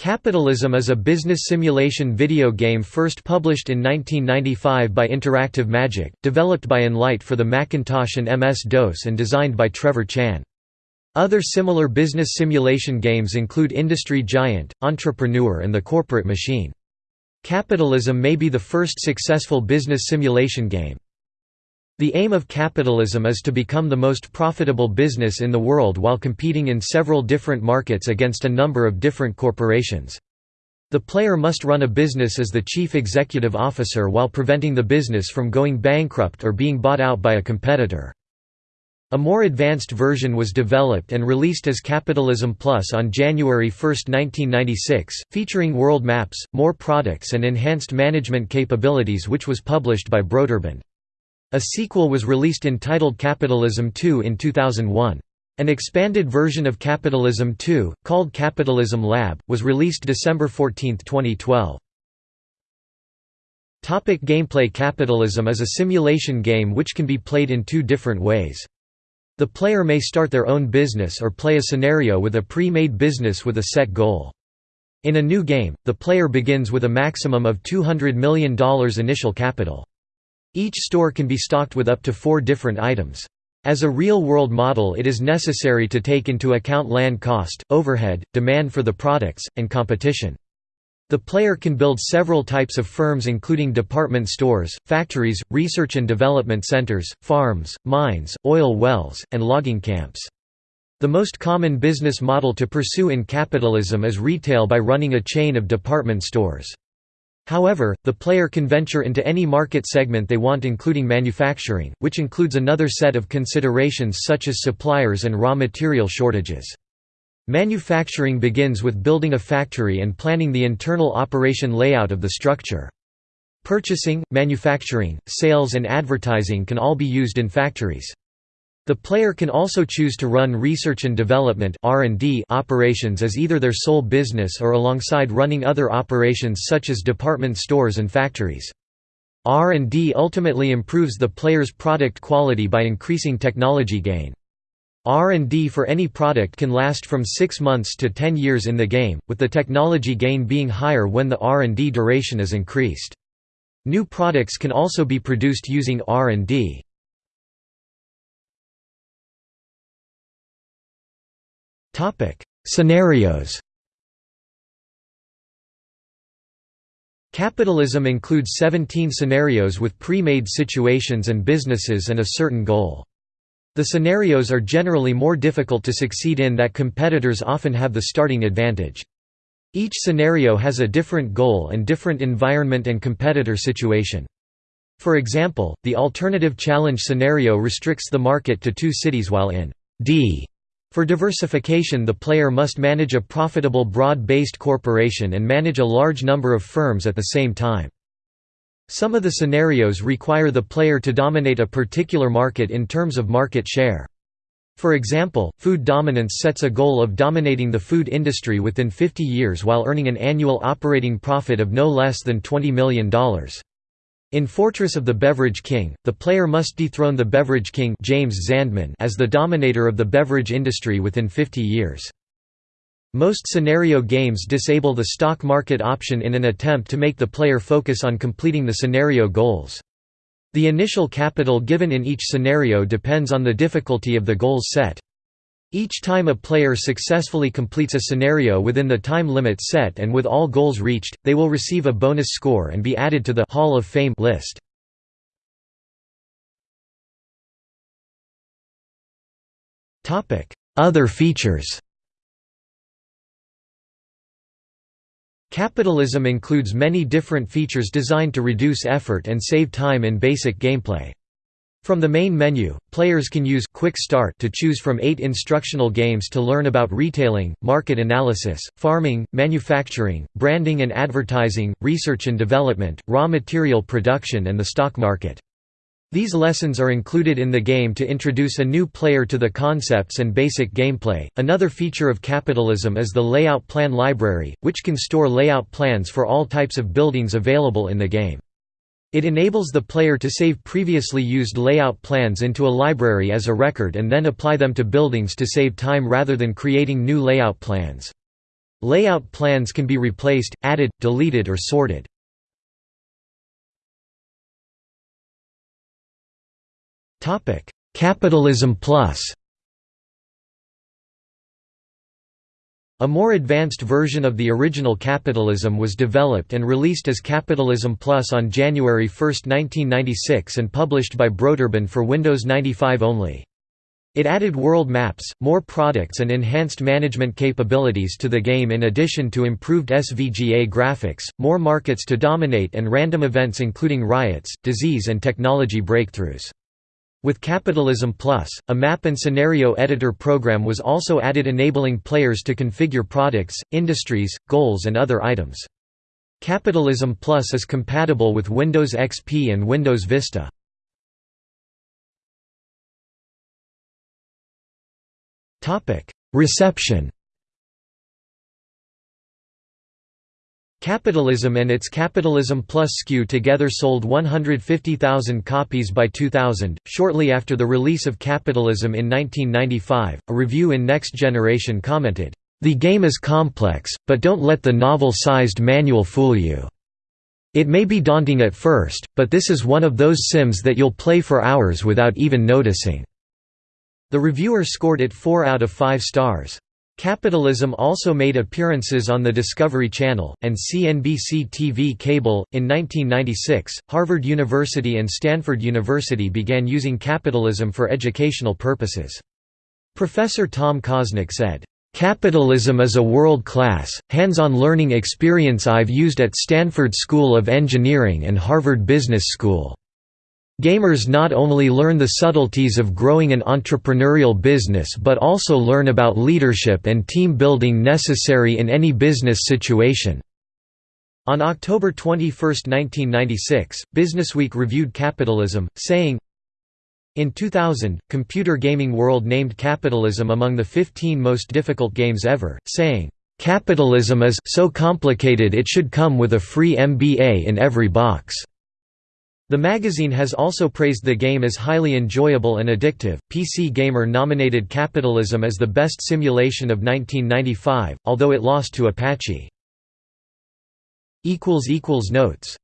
Capitalism is a business simulation video game first published in 1995 by Interactive Magic, developed by Enlight for the Macintosh and MS-DOS and designed by Trevor Chan. Other similar business simulation games include Industry Giant, Entrepreneur and The Corporate Machine. Capitalism may be the first successful business simulation game. The aim of capitalism is to become the most profitable business in the world while competing in several different markets against a number of different corporations. The player must run a business as the chief executive officer while preventing the business from going bankrupt or being bought out by a competitor. A more advanced version was developed and released as Capitalism Plus on January 1, 1996, featuring world maps, more products and enhanced management capabilities which was published by Broderbund. A sequel was released entitled Capitalism 2 in 2001. An expanded version of Capitalism 2, called Capitalism Lab, was released December 14, 2012. Topic gameplay Capitalism is a simulation game which can be played in two different ways. The player may start their own business or play a scenario with a pre-made business with a set goal. In a new game, the player begins with a maximum of $200 million initial capital. Each store can be stocked with up to four different items. As a real-world model it is necessary to take into account land cost, overhead, demand for the products, and competition. The player can build several types of firms including department stores, factories, research and development centers, farms, mines, oil wells, and logging camps. The most common business model to pursue in capitalism is retail by running a chain of department stores. However, the player can venture into any market segment they want including manufacturing, which includes another set of considerations such as suppliers and raw material shortages. Manufacturing begins with building a factory and planning the internal operation layout of the structure. Purchasing, manufacturing, sales and advertising can all be used in factories. The player can also choose to run research and development operations as either their sole business or alongside running other operations such as department stores and factories. R&D ultimately improves the player's product quality by increasing technology gain. R&D for any product can last from 6 months to 10 years in the game, with the technology gain being higher when the R&D duration is increased. New products can also be produced using R&D. Scenarios Capitalism includes 17 scenarios with pre-made situations and businesses and a certain goal. The scenarios are generally more difficult to succeed in that competitors often have the starting advantage. Each scenario has a different goal and different environment and competitor situation. For example, the alternative challenge scenario restricts the market to two cities while in D for diversification the player must manage a profitable broad-based corporation and manage a large number of firms at the same time. Some of the scenarios require the player to dominate a particular market in terms of market share. For example, food dominance sets a goal of dominating the food industry within 50 years while earning an annual operating profit of no less than $20 million. In Fortress of the Beverage King, the player must dethrone the Beverage King James Zandman as the dominator of the beverage industry within 50 years. Most scenario games disable the stock market option in an attempt to make the player focus on completing the scenario goals. The initial capital given in each scenario depends on the difficulty of the goals set. Each time a player successfully completes a scenario within the time limit set and with all goals reached, they will receive a bonus score and be added to the Hall of Fame list. Other features Capitalism includes many different features designed to reduce effort and save time in basic gameplay. From the main menu, players can use Quick Start to choose from eight instructional games to learn about retailing, market analysis, farming, manufacturing, branding and advertising, research and development, raw material production and the stock market. These lessons are included in the game to introduce a new player to the concepts and basic gameplay. Another feature of capitalism is the layout plan library, which can store layout plans for all types of buildings available in the game. It enables the player to save previously used layout plans into a library as a record and then apply them to buildings to save time rather than creating new layout plans. Layout plans can be replaced, added, deleted or sorted. Capitalism Plus A more advanced version of the original Capitalism was developed and released as Capitalism Plus on January 1, 1996 and published by Broderbund for Windows 95 only. It added world maps, more products and enhanced management capabilities to the game in addition to improved SVGA graphics, more markets to dominate and random events including riots, disease and technology breakthroughs. With Capitalism Plus, a map and scenario editor program was also added enabling players to configure products, industries, goals and other items. Capitalism Plus is compatible with Windows XP and Windows Vista. Reception Capitalism and its Capitalism Plus SKU together sold 150,000 copies by 2000. Shortly after the release of Capitalism in 1995, a review in Next Generation commented, The game is complex, but don't let the novel sized manual fool you. It may be daunting at first, but this is one of those sims that you'll play for hours without even noticing. The reviewer scored it 4 out of 5 stars. Capitalism also made appearances on the Discovery Channel, and CNBC TV cable. In 1996, Harvard University and Stanford University began using capitalism for educational purposes. Professor Tom Kosnik said, Capitalism is a world-class, hands-on learning experience I've used at Stanford School of Engineering and Harvard Business School. Gamers not only learn the subtleties of growing an entrepreneurial business but also learn about leadership and team building necessary in any business situation. On October 21, 1996, Businessweek reviewed Capitalism, saying, In 2000, Computer Gaming World named Capitalism among the 15 most difficult games ever, saying, "...capitalism is so complicated it should come with a free MBA in every box." The magazine has also praised the game as highly enjoyable and addictive. PC Gamer nominated Capitalism as the best simulation of 1995, although it lost to Apache. Notes